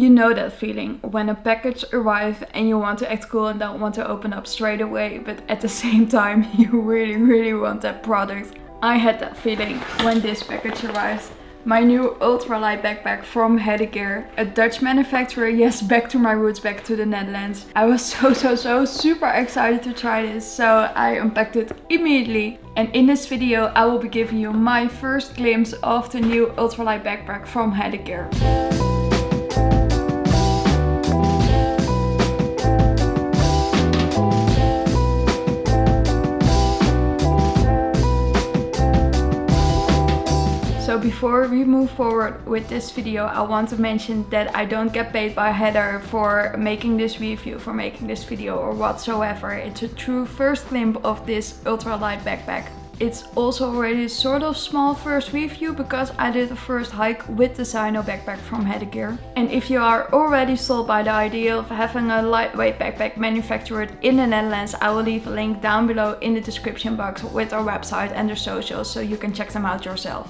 You know that feeling when a package arrives and you want to act cool and don't want to open up straight away, but at the same time you really really want that product. I had that feeling when this package arrived. My new ultralight backpack from Hedegear, a Dutch manufacturer, yes, back to my roots, back to the Netherlands. I was so, so, so super excited to try this, so I unpacked it immediately. And in this video, I will be giving you my first glimpse of the new ultralight backpack from Hedegear. Before we move forward with this video, I want to mention that I don't get paid by Hedegear for making this review, for making this video or whatsoever. It's a true first glimpse of this ultralight backpack. It's also already sort of small first review because I did the first hike with the Zaino backpack from Hedegear. And if you are already sold by the idea of having a lightweight backpack manufactured in the Netherlands, I will leave a link down below in the description box with our website and their socials so you can check them out yourself.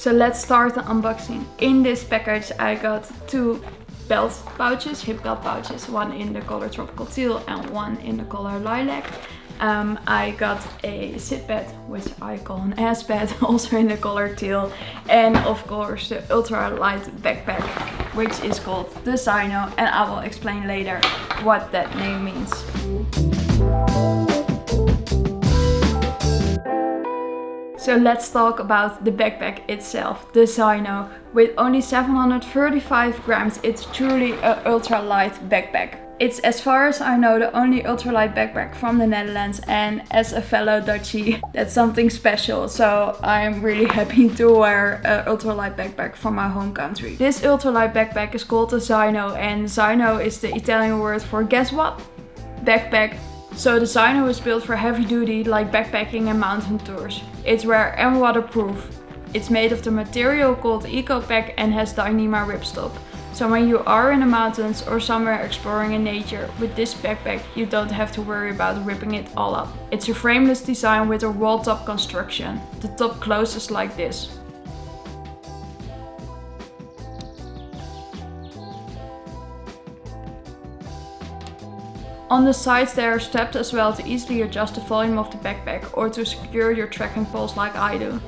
So let's start the unboxing. In this package I got two belt pouches, hip belt pouches, one in the color tropical teal and one in the color lilac. Um, I got a sit pad, which I call an ass pad, also in the color teal. And of course the ultra light backpack, which is called the Zaino. And I will explain later what that name means. So let's talk about the backpack itself, the Zaino. With only 735 grams, it's truly an ultralight backpack. It's as far as I know the only ultralight backpack from the Netherlands and as a fellow Dutchie that's something special so I'm really happy to wear an ultralight backpack from my home country. This ultralight backpack is called the Zaino and Zaino is the Italian word for guess what? Backpack so the Zaino is built for heavy duty like backpacking and mountain tours. It's rare and waterproof. It's made of the material called EcoPak and has Dyneema ripstop. So when you are in the mountains or somewhere exploring in nature, with this backpack you don't have to worry about ripping it all up. It's a frameless design with a roll top construction. The top closes like this. On the sides there are strapped as well to easily adjust the volume of the backpack or to secure your trekking poles like I do.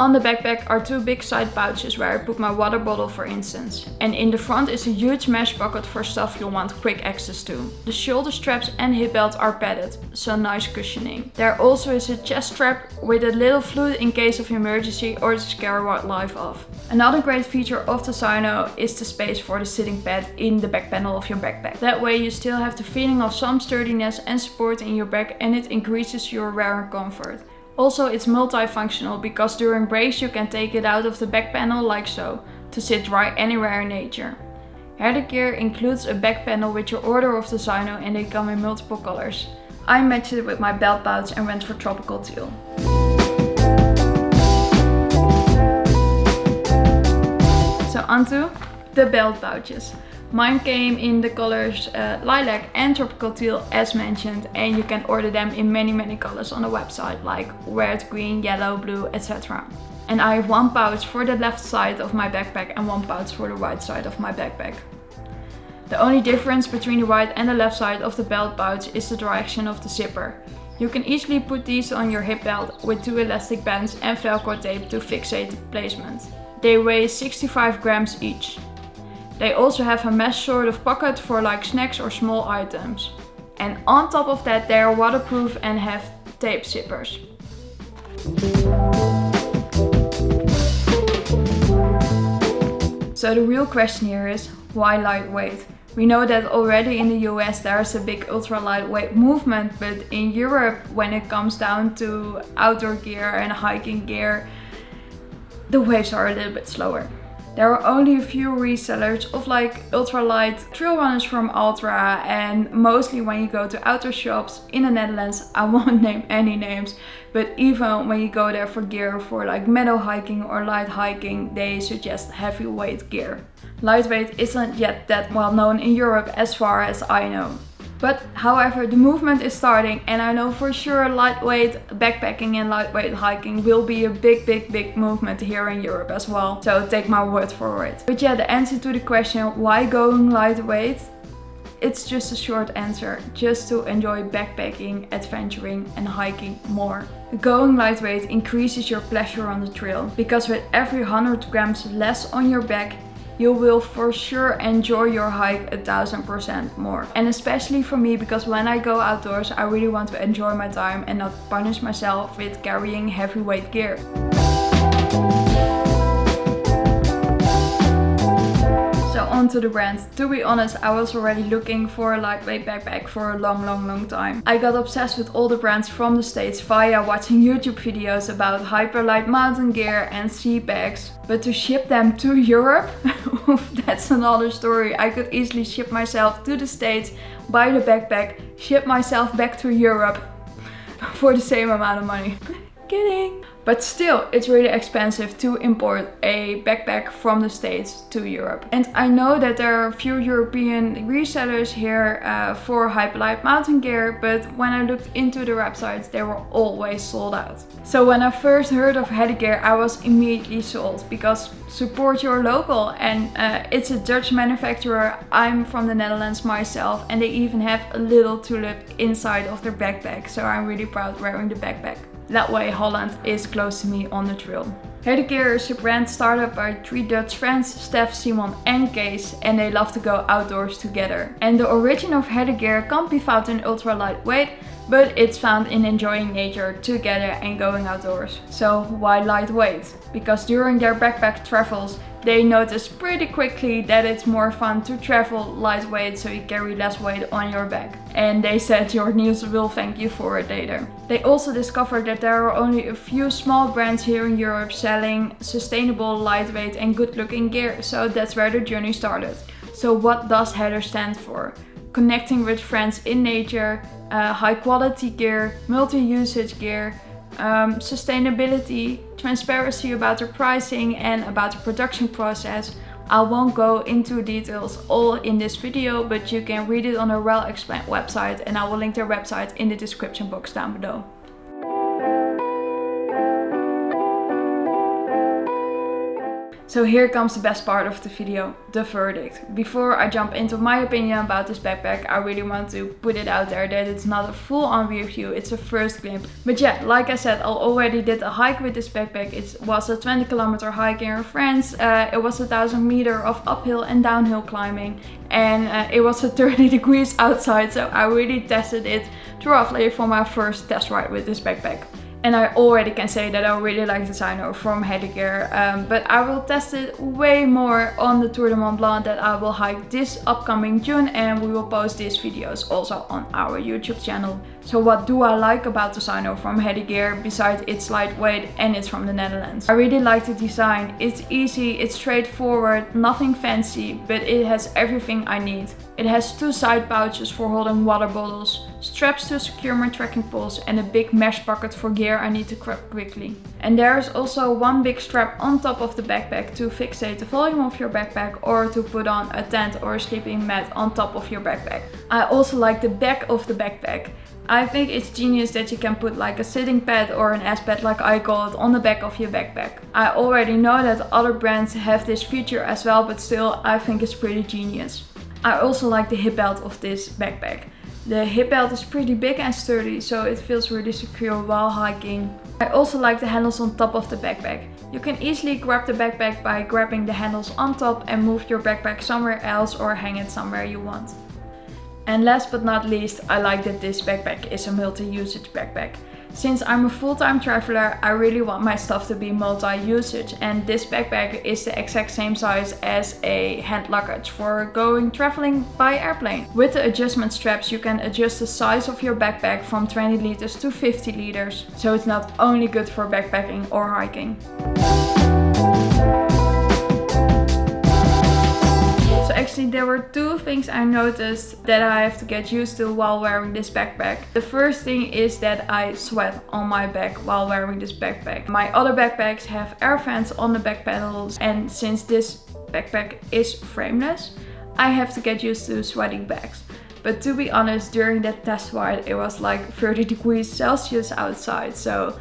On the backpack are two big side pouches where I put my water bottle for instance. And in the front is a huge mesh pocket for stuff you'll want quick access to. The shoulder straps and hip belt are padded, so nice cushioning. There also is a chest strap with a little flute in case of emergency or to scare wildlife off. Another great feature of the Zaino is the space for the sitting pad in the back panel of your backpack. That way you still have the feeling of some sturdiness and support in your back and it increases your wear and comfort. Also it's multifunctional because during breaks you can take it out of the back panel like so, to sit dry anywhere in nature. Hedegear includes a back panel with your order of the Zaino and they come in multiple colors. I matched it with my belt pouch and went for tropical teal. So onto the belt pouches. Mine came in the colors uh, lilac and tropical teal as mentioned and you can order them in many many colors on the website like red, green, yellow, blue etc. And I have one pouch for the left side of my backpack and one pouch for the right side of my backpack. The only difference between the right and the left side of the belt pouch is the direction of the zipper. You can easily put these on your hip belt with two elastic bands and velcro tape to fixate the placement. They weigh 65 grams each. They also have a mesh sort of pocket for like snacks or small items. And on top of that they are waterproof and have tape zippers. So the real question here is, why lightweight? We know that already in the US there's a big ultra lightweight movement, but in Europe when it comes down to outdoor gear and hiking gear, the waves are a little bit slower. There are only a few resellers of like ultralight trail runners from Altra and mostly when you go to outdoor shops in the Netherlands, I won't name any names, but even when you go there for gear for like meadow hiking or light hiking, they suggest heavyweight gear. Lightweight isn't yet that well known in Europe as far as I know. But however, the movement is starting and I know for sure lightweight backpacking and lightweight hiking will be a big, big, big movement here in Europe as well. So take my word for it. But yeah, the answer to the question, why going lightweight? It's just a short answer, just to enjoy backpacking, adventuring and hiking more. Going lightweight increases your pleasure on the trail, because with every 100 grams less on your back, you will for sure enjoy your hike a thousand percent more. And especially for me, because when I go outdoors, I really want to enjoy my time and not punish myself with carrying heavyweight gear. Onto the brand. To be honest, I was already looking for a lightweight backpack for a long, long, long time. I got obsessed with all the brands from the States via watching YouTube videos about Hyperlite Mountain Gear and sea bags. But to ship them to Europe, that's another story. I could easily ship myself to the States, buy the backpack, ship myself back to Europe for the same amount of money. Kidding! But still, it's really expensive to import a backpack from the States to Europe. And I know that there are a few European resellers here uh, for Hyperlite mountain gear, but when I looked into the websites, they were always sold out. So when I first heard of Gear, I was immediately sold because support your local and uh, it's a Dutch manufacturer. I'm from the Netherlands myself and they even have a little tulip inside of their backpack. So I'm really proud wearing the backpack. That way Holland is close to me on the trail. Hedegear is a brand started by three Dutch friends, Steph, Simon and Kees and they love to go outdoors together. And the origin of Hedegear can't be found in ultra lightweight, but it's found in enjoying nature together and going outdoors. So why lightweight? Because during their backpack travels they noticed pretty quickly that it's more fun to travel lightweight so you carry less weight on your back. And they said your knees will thank you for it later. They also discovered that there are only a few small brands here in Europe selling sustainable, lightweight and good looking gear. So that's where the journey started. So what does Hedegear stand for? Connecting with friends in nature, uh, high quality gear, multi-usage gear, um, sustainability, transparency about the pricing and about the production process. I won't go into details all in this video, but you can read it on a well-explained website and I will link their website in the description box down below. So here comes the best part of the video, the verdict. Before I jump into my opinion about this backpack, I really want to put it out there that it's not a full-on review, it's a first glimpse. But yeah, like I said, I already did a hike with this backpack. It was a 20 kilometer hike in France. Uh, it was a thousand meter of uphill and downhill climbing. And uh, it was 30 degrees outside, so I really tested it thoroughly for my first test ride with this backpack. And I already can say that I really like the Zaino from Hedegear. Um, but I will test it way more on the Tour de Mont Blanc that I will hike this upcoming June. And we will post these videos also on our YouTube channel. So what do I like about the Zaino from Hedegear besides it's lightweight and it's from the Netherlands? I really like the design. It's easy, it's straightforward, nothing fancy, but it has everything I need. It has two side pouches for holding water bottles, straps to secure my trekking poles and a big mesh pocket for gear I need to grab quickly. And there is also one big strap on top of the backpack to fixate the volume of your backpack or to put on a tent or a sleeping mat on top of your backpack. I also like the back of the backpack. I think it's genius that you can put like a sitting pad or an S pad like I call it on the back of your backpack. I already know that other brands have this feature as well but still I think it's pretty genius. I also like the hip belt of this backpack. The hip belt is pretty big and sturdy, so it feels really secure while hiking. I also like the handles on top of the backpack. You can easily grab the backpack by grabbing the handles on top and move your backpack somewhere else or hang it somewhere you want. And last but not least, I like that this backpack is a multi-usage backpack. Since I'm a full-time traveler, I really want my stuff to be multi-usage and this backpack is the exact same size as a hand luggage for going traveling by airplane. With the adjustment straps you can adjust the size of your backpack from 20 liters to 50 liters. So it's not only good for backpacking or hiking. There were two things I noticed that I have to get used to while wearing this backpack. The first thing is that I sweat on my back while wearing this backpack. My other backpacks have air fans on the back panels and since this backpack is frameless, I have to get used to sweating bags. But to be honest, during that test ride, it was like 30 degrees Celsius outside. So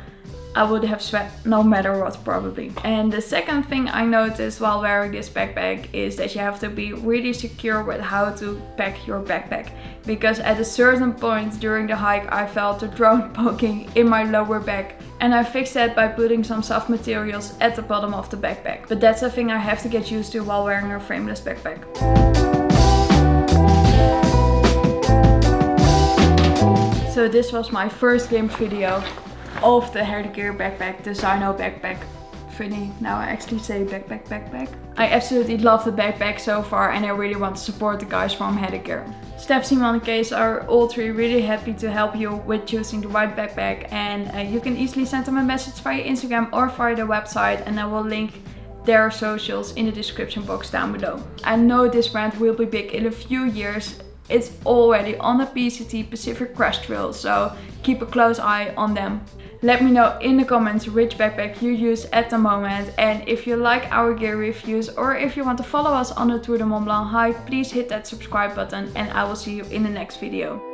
I would have sweat no matter what probably. And the second thing I noticed while wearing this backpack is that you have to be really secure with how to pack your backpack. Because at a certain point during the hike I felt a drone poking in my lower back. And I fixed that by putting some soft materials at the bottom of the backpack. But that's a thing I have to get used to while wearing a frameless backpack. So this was my first game video of the Hedegear backpack, the Zaino backpack. Funny, now I actually say backpack backpack. I absolutely love the backpack so far and I really want to support the guys from Hedegear. Steph, Simon and Kees are all three really happy to help you with choosing the right backpack and uh, you can easily send them a message via Instagram or via the website and I will link their socials in the description box down below. I know this brand will be big in a few years it's already on the PCT Pacific Crest Trail, so keep a close eye on them. Let me know in the comments which backpack you use at the moment and if you like our gear reviews or if you want to follow us on the Tour de Mont Blanc hike, please hit that subscribe button and I will see you in the next video.